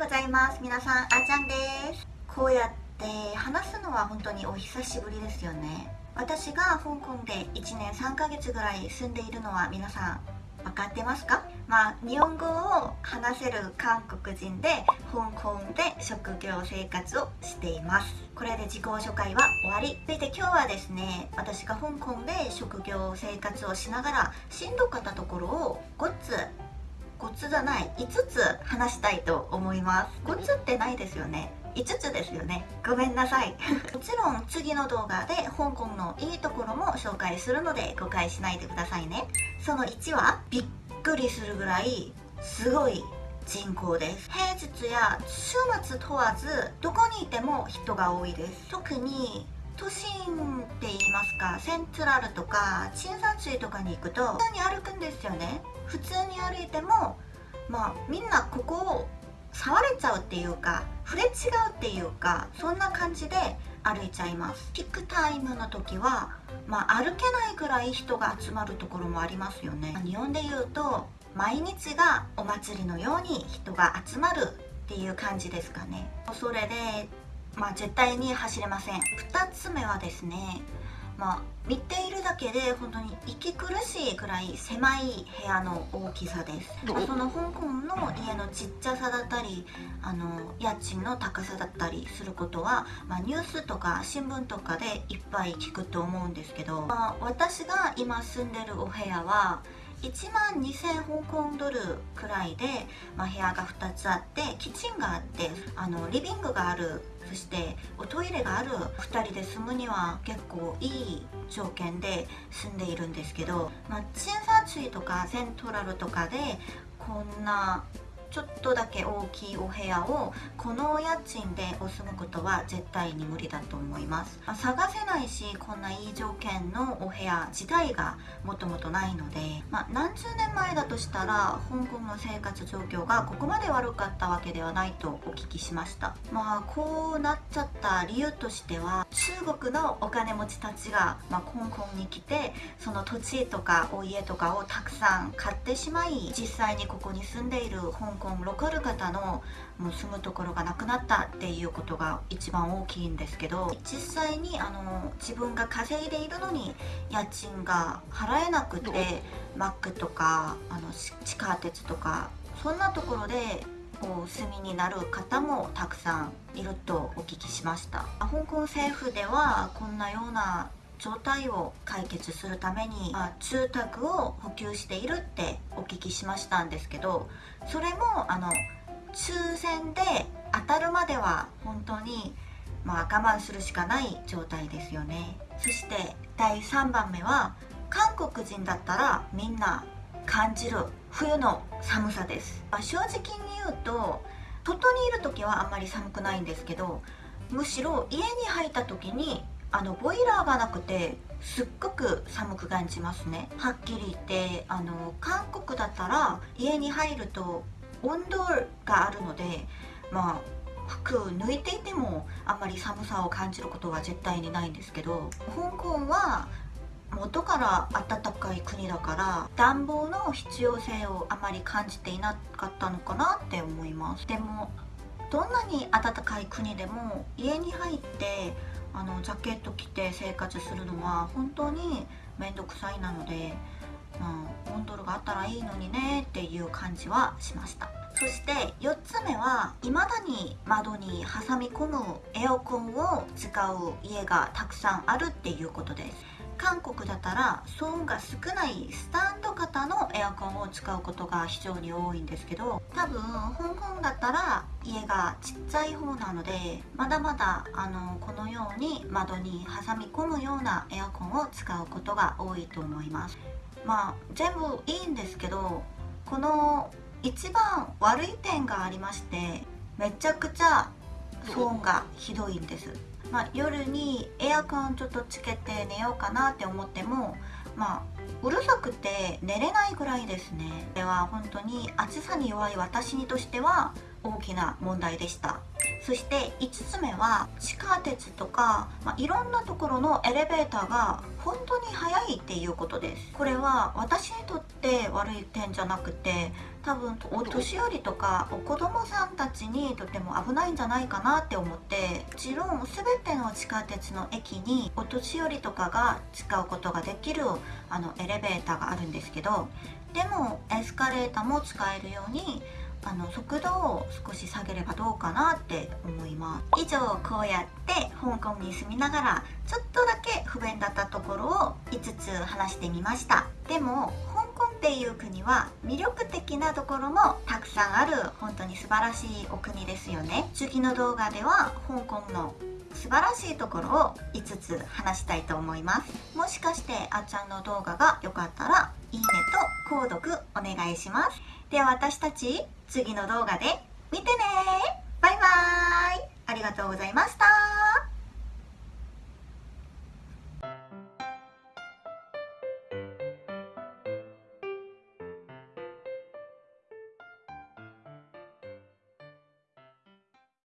ございます。皆さんあーちゃんです。こうやって話すのは本当にお久しぶりですよね。私が香港で1年3ヶ月ぐらい住んでいるのは皆さん分かってますか？まあ日本語を話せる韓国人で香港で職業生活をしています。これで自己紹介は終わり。そして今日はですね私が香港で職業生活をしながらしんどかったところを5つ5つじゃない5つ話したいと思います。5つってないですよね。5つですよね。ごめんなさい。もちろん次の動画で香港のいいところも紹介するので誤解しないでくださいね。その1はびっくりするぐらいすごい人口です。平日や週末問わずどこにいても人が多いです。特に都心って言いますかセントラルとか新山水とかに行くと普通に歩くんですよね。普通に歩いてもまあみんなここを触れちゃうっていうか触れ違うっていうかそんな感じで歩いちゃいます。ピックタイムの時は、まあ、歩けないぐらい人が集まるところもありますよね。日本で言うと毎日がお祭りのように人が集まるっていう感じですかね。それでまあ絶対に走れません。2つ目はですねまあ、見ているだけで本当に息苦しいくらい狭い部屋の大きさです。その香港の家のちっちゃさだったりあの家賃の高さだったりすることは、まあ、ニュースとか新聞とかでいっぱい聞くと思うんですけど、まあ、私が今住んでるお部屋は1万2000香港ドルくらいで、まあ、部屋が2つあってキッチンがあってあのリビングがあるそしておトイレがある2人で住むには結構いい条件で住んでいるんですけど、まあ、チンサーチュイとかセントラルとかでこんなちょっとだけ大きいお部屋をこの家賃でお住むことは絶対に無理だと思います、ま、探せないしこんないい条件のお部屋自体がもともとないので、まあ、何十年前だとしたら香港の生活状況がここまで悪かったわけではないとお聞きしました。まあこうなっちゃった理由としては中国のお金持ちたちが、まあ、香港に来てその土地とかお家とかをたくさん買ってしまい実際にここに住んでいる香港ロカル方のもう住むところがなくなったっていうことが一番大きいんですけど実際にあの自分が稼いでいるのに家賃が払えなくてマックとかあの地下鉄とかそんなところでお住みになる方もたくさんいるとお聞きしました。香港政府ではこんなような状態を解決するために、まあ、住宅を補給しているってお聞きしましたんですけどそれもあの抽選で当たるまでは本当にまあ我慢するしかない状態ですよね。そして第3番目は韓国人だったらみんな感じる冬の寒さです、まあ、正直に言うと外にいる時はあんまり寒くないんですけどむしろ家に入った時にあのボイラーがなくてすっごく寒く感じますね。はっきり言ってあの韓国だったら家に入ると温度があるのでまあ服抜いていてもあんまり寒さを感じることは絶対にないんですけど香港は元から暖かい国だから暖房の必要性をあまり感じていなかったのかなって思います。でもどんなに暖かい国でも家に入ってあのジャケット着て生活するのは本当に面倒くさいなので、まあ、温度があったらいいのにねっていう感じはしました。そして4つ目は未だに窓に挟み込むエアコンを使う家がたくさんあるっていうことです。韓国だったら騒音が少ないスタンド型のエアコンを使うことが非常に多いんですけど多分香港だったら家がちっちゃい方なのでまだまだあのこのように窓に挟み込むようなエアコンを使うことが多いと思います。まあ全部いいんですけどこの一番悪い点がありましてめちゃくちゃ騒音がひどいんです。まあ、夜にエアコンちょっとつけて寝ようかなって思ってもまあうるさくて寝れないぐらいですね。では本当に暑さに弱い私にとしては大きな問題でした。そして5つ目は地下鉄とか、まあ、いろんなところのエレベーターが本当に速いっていうことです。これは私にとって悪い点じゃなくて多分お年寄りとかお子供さんたちにとても危ないんじゃないかなって思ってもちろん全ての地下鉄の駅にお年寄りとかが使うことができるあのエレベーターがあるんですけどでもエスカレーターも使えるようにあの速度を少し下げればどうかなって思います。以上こうやって香港に住みながらちょっとだけ不便だったところを5つ話してみました。でも香港っていう国は魅力的なところもたくさんある。本当に素晴らしいお国ですよね。次の動画では香港の素晴らしいところを5つ話したいと思います。もしかしてあっちゃんの動画が良かったらいいねと購読お願いします。では私たち次の動画で見てね。バイバイ。ありがとうございました。